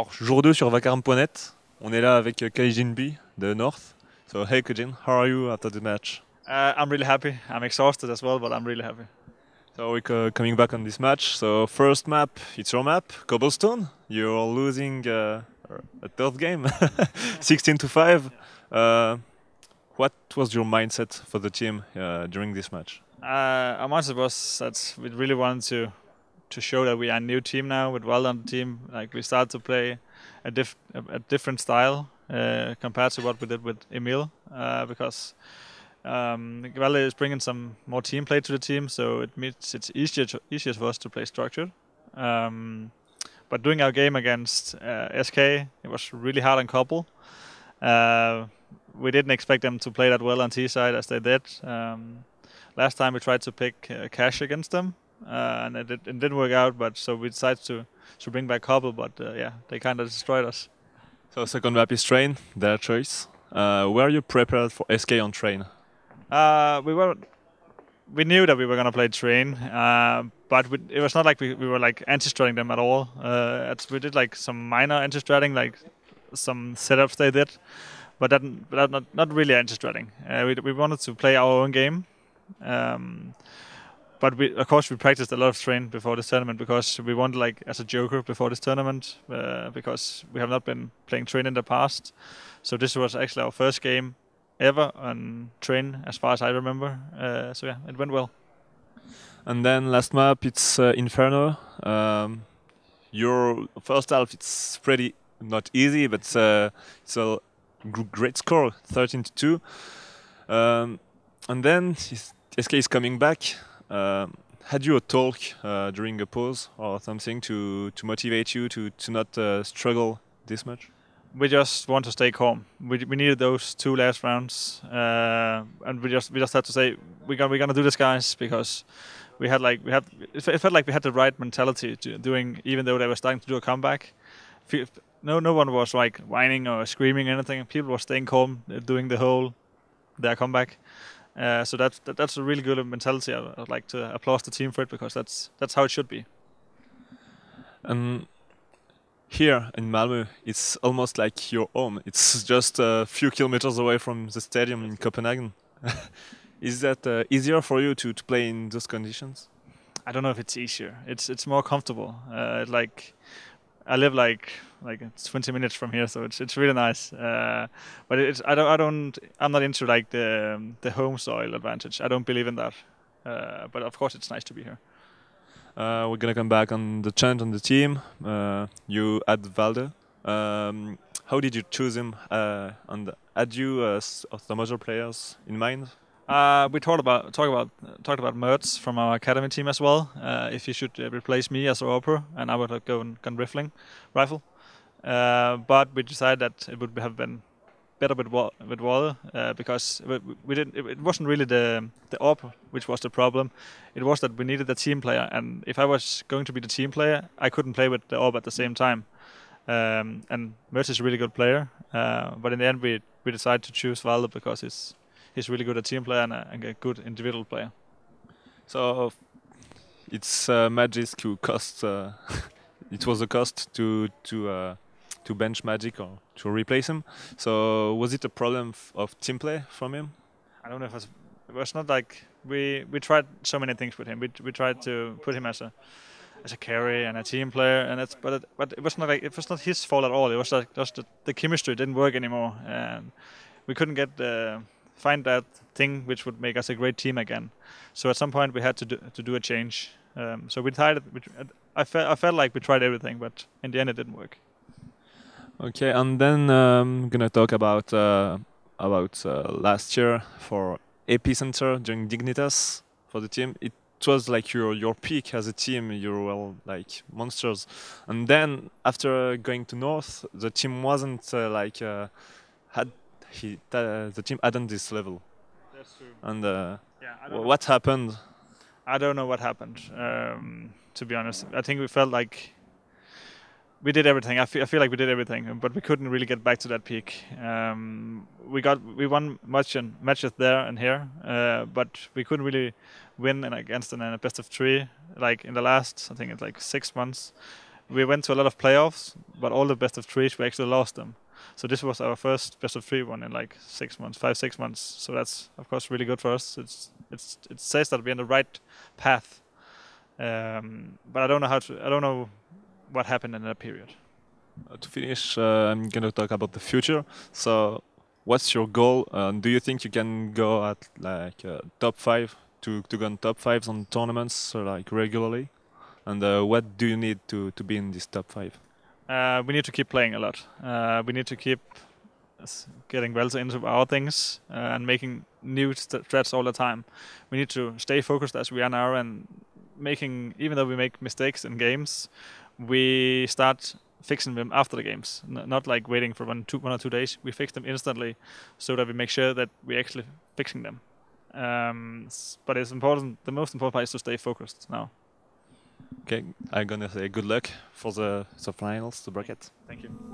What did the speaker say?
Alors, jour 2 sur vacarme.net. On est là avec Kaijin B de North. So, hey Kaijin, how are you after the match? Uh, I'm really happy. I'm exhausted as well, but I'm really happy. So we're coming back on this match. So first map, it's your map, Cobblestone. You're losing uh, a third game, 16 to five. Uh, what was your mindset for the team uh, during this match? Uh, our mindset was that we really wanted to to show that we are a new team now with well on the team. Like we start to play a, diff a, different style uh, compared to what we did with Emil, because um, is bringing some more team play to the team, so it makes it easier to, easier for us to play structured. Um, but doing our game against uh, SK, it was really hard on Cobble. Uh, we didn't expect them to play that well on T side as they did. Um, last time we tried to pick uh, Cache against them, uh, and it, it, didn't work out. But so we decided to to bring back Cobble, but uh, yeah, they kind of destroyed us. So second map is train, their choice. Uh, were you prepared for SK on train? Uh, we were we knew that we were gonna play train, uh, but we, it was not like we, we were like anti-stratting them at all. Uh, we did like some minor anti-stratting, like some setups they did, but that, but not not really anti-stratting. Uh, we we wanted to play our own game. Um, but we, of course, we practiced a lot of train before this tournament because we wanted like as a joker before this tournament uh, because we have not been playing train in the past. So this was actually our first game ever on train, as far as I remember. Uh, so yeah, it went well. And then last map, it's uh, Inferno. Um, your first half, it's pretty not easy, but uh, it's a great score, 13 to 2. Um, and then SK is coming back. Um, had you a talk uh, during a pause or something to, to motivate you to, to not uh, struggle this much? we just want to stay calm. We, we needed those two last rounds, uh, and we just we just had to say we got we're gonna do this, guys, because we had like we had it felt like we had the right mentality to doing even though they were starting to do a comeback. No, no one was like whining or screaming or anything. People were staying calm, uh, doing the whole their comeback. Uh, so that's that, that's a really good mentality. I, would like to applaud the team for it because that's that's how it should be. And here in Malmö, it's almost like your home. It's just a few kilometers away from the stadium in Copenhagen. Is that uh, easier for you to, to play in those conditions? I don't know if it's easier. It's it's more comfortable. Uh, like I live like like it's 20 minutes from here, so it's it's really nice. Uh, but it's I don't I don't I'm not into like the the home soil advantage. I don't believe in that. Uh, but of course, it's nice to be here. Uh, we're gonna come back on the chant on the team. Uh, you had Valde. Um, how did you choose him? Uh, and had you uh, some other players in mind? Uh, we talked about talked about talked about Mertz from our academy team as well. Uh, if he should uh, replace me as a AWPer, and I would have gone, gone rifling, rifle. Uh, but we decided that it would have been better with with Valde uh, because we, we didn't. It, it, wasn't really the the op which was the problem. It was that we needed a team player, and if I was going to be the team player, I couldn't play with the AWP at the same time. Um, and Mertz is a really good player, uh, but in the end, we we decided to choose Valde because he's he's really good a team player and a, and a good individual player. So it's uh, Magisk who cost. Uh, it was a cost to to uh, to bench Magisk or to replace him. So was it a problem of team play from him? I don't know if it was, it was not like we we tried so many things with him. We we tried to put him as a as a carry and a team player, and it's but it, but it was not like it was not his fault at all. It was like just the, the chemistry didn't work anymore, and we couldn't get the find that thing which would make us a great team again. So at some point we had to do, to do a change. Um, so we decided. I felt I felt like we tried everything, but in the end it didn't work. Okay, and then I'm um, gonna talk about uh, about uh, last year for Epicenter during Dignitas for the team. It was like your your peak as a team. You were like monsters, and then after going to North, the team wasn't uh, like uh, had he the team hadn't this level. That's true. And uh, yeah, what happened? I don't know what happened. Um, to be honest, I think we felt like we did everything. I feel, I feel like we did everything, but we couldn't really get back to that peak. Um, we got we won much matches there and here, uh, but we couldn't really win against an, a best of three. Like in the last, I think it's like six months, we went to a lot of playoffs, but all the best of threes we actually lost them. So this was our first best of three one in like six months, five six months. So that's of course really good for us. It's it's it says that we're on the right path. Um, but I don't know how to. I don't know what happened in that period. Uh, to finish, uh, I'm going to talk about the future. So, what's your goal? do you think you can go at like uh, top five to to go on top fives on tournaments like regularly? And uh, what do you need to to be in this top five? Uh, we need to keep playing a lot. Uh, we need to keep getting well into our things and making new threats all the time. We need to stay focused as we are now and making even though we make mistakes in games, we start fixing them after the games, N- not like waiting for one, two, one or two days. We fix them instantly, so that we make sure that we're actually fixing them. Um, but it's important. The most important part is to stay focused now. Okay, I'm gonna say good luck for the the finals, the bracket. Thank you.